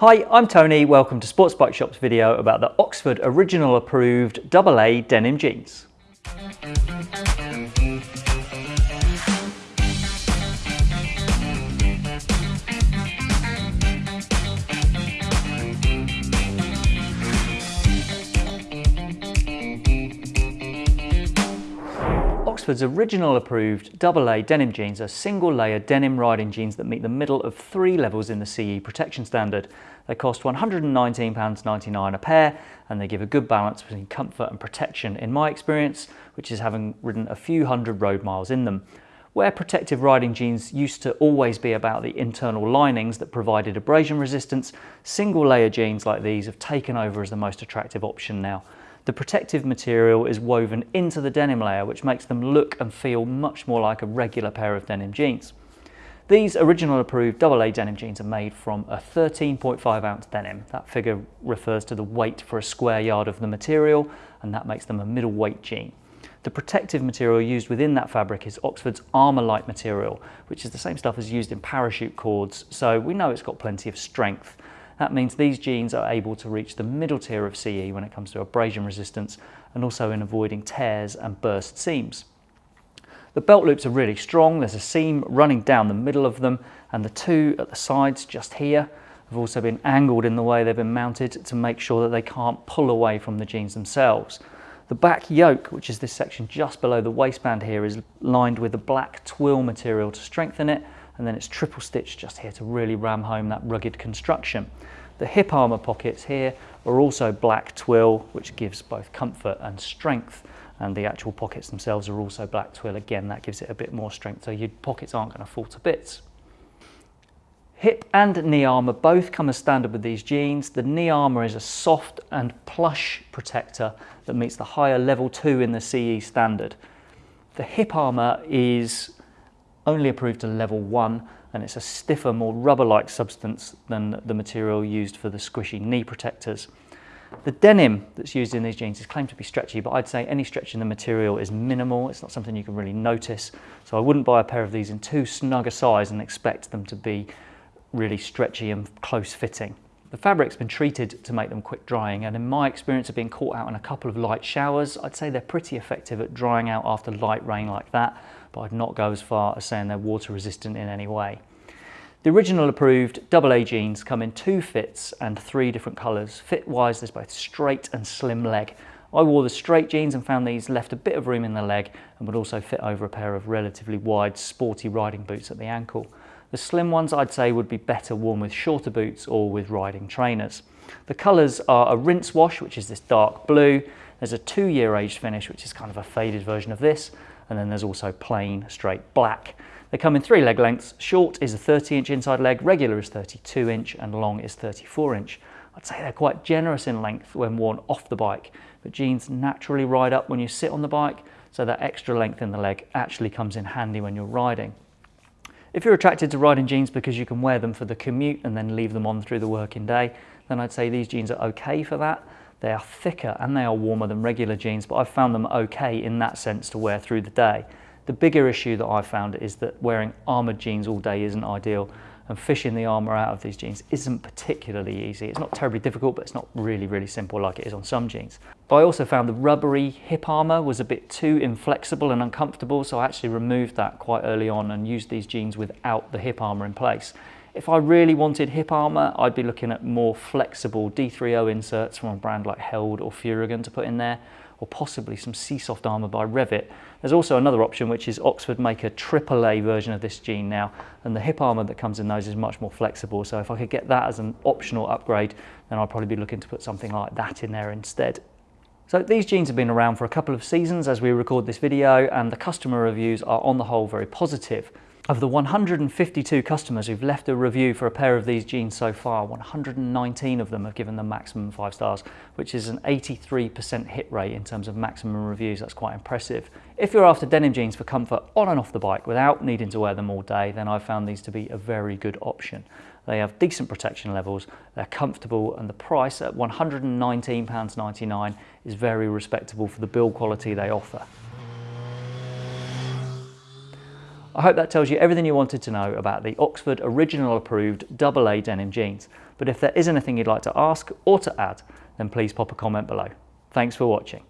Hi, I'm Tony. Welcome to Sports Bike Shop's video about the Oxford Original Approved AA denim jeans. Oxford's original approved AA denim jeans are single layer denim riding jeans that meet the middle of three levels in the CE protection standard. They cost £119.99 a pair and they give a good balance between comfort and protection in my experience, which is having ridden a few hundred road miles in them. Where protective riding jeans used to always be about the internal linings that provided abrasion resistance, single layer jeans like these have taken over as the most attractive option now. The protective material is woven into the denim layer, which makes them look and feel much more like a regular pair of denim jeans. These original approved AA denim jeans are made from a 13.5 ounce denim. That figure refers to the weight for a square yard of the material, and that makes them a middleweight jean. The protective material used within that fabric is Oxford's Armor-Lite material, which is the same stuff as used in parachute cords, so we know it's got plenty of strength. That means these jeans are able to reach the middle tier of CE when it comes to abrasion resistance and also in avoiding tears and burst seams. The belt loops are really strong. There's a seam running down the middle of them and the two at the sides just here have also been angled in the way they've been mounted to make sure that they can't pull away from the jeans themselves. The back yoke, which is this section just below the waistband here, is lined with a black twill material to strengthen it and then it's triple stitched just here to really ram home that rugged construction. The hip armour pockets here are also black twill, which gives both comfort and strength. And the actual pockets themselves are also black twill. Again, that gives it a bit more strength, so your pockets aren't going to fall to bits. Hip and knee armour both come as standard with these jeans. The knee armour is a soft and plush protector that meets the higher level 2 in the CE standard. The hip armour is only approved to level 1 and it's a stiffer, more rubber-like substance than the material used for the squishy knee protectors. The denim that's used in these jeans is claimed to be stretchy, but I'd say any stretch in the material is minimal. It's not something you can really notice. So I wouldn't buy a pair of these in too snug a size and expect them to be really stretchy and close fitting. The fabric's been treated to make them quick drying and in my experience of being caught out in a couple of light showers, I'd say they're pretty effective at drying out after light rain like that, but I'd not go as far as saying they're water resistant in any way. The original approved AA jeans come in two fits and three different colours. Fit-wise, there's both straight and slim leg. I wore the straight jeans and found these left a bit of room in the leg and would also fit over a pair of relatively wide sporty riding boots at the ankle. The slim ones I'd say would be better worn with shorter boots or with riding trainers. The colours are a rinse wash, which is this dark blue. There's a two year age finish, which is kind of a faded version of this. And then there's also plain straight black. They come in three leg lengths. Short is a 30 inch inside leg, regular is 32 inch and long is 34 inch. I'd say they're quite generous in length when worn off the bike, but jeans naturally ride up when you sit on the bike, so that extra length in the leg actually comes in handy when you're riding. If you're attracted to riding jeans because you can wear them for the commute and then leave them on through the working day, then I'd say these jeans are okay for that. They are thicker and they are warmer than regular jeans, but I've found them okay in that sense to wear through the day. The bigger issue that I've found is that wearing armoured jeans all day isn't ideal and fishing the armour out of these jeans isn't particularly easy. It's not terribly difficult, but it's not really, really simple like it is on some jeans. But I also found the rubbery hip armour was a bit too inflexible and uncomfortable, so I actually removed that quite early on and used these jeans without the hip armour in place. If I really wanted hip armour, I'd be looking at more flexible D3O inserts from a brand like Held or Furygan to put in there, or possibly some SeeSoft armour by Revit. There's also another option, which is Oxford make a AAA version of this jean now, and the hip armour that comes in those is much more flexible. So if I could get that as an optional upgrade, then I'd probably be looking to put something like that in there instead. So these jeans have been around for a couple of seasons as we record this video, and the customer reviews are on the whole very positive. Of the 152 customers who've left a review for a pair of these jeans so far, 119 of them have given them maximum five stars, which is an 83% hit rate in terms of maximum reviews. That's quite impressive. If you're after denim jeans for comfort on and off the bike without needing to wear them all day, then I've found these to be a very good option. They have decent protection levels, they're comfortable, and the price at £119.99 is very respectable for the build quality they offer. I hope that tells you everything you wanted to know about the Oxford original approved AA denim jeans. But if there is anything you'd like to ask or to add, then please pop a comment below. Thanks for watching.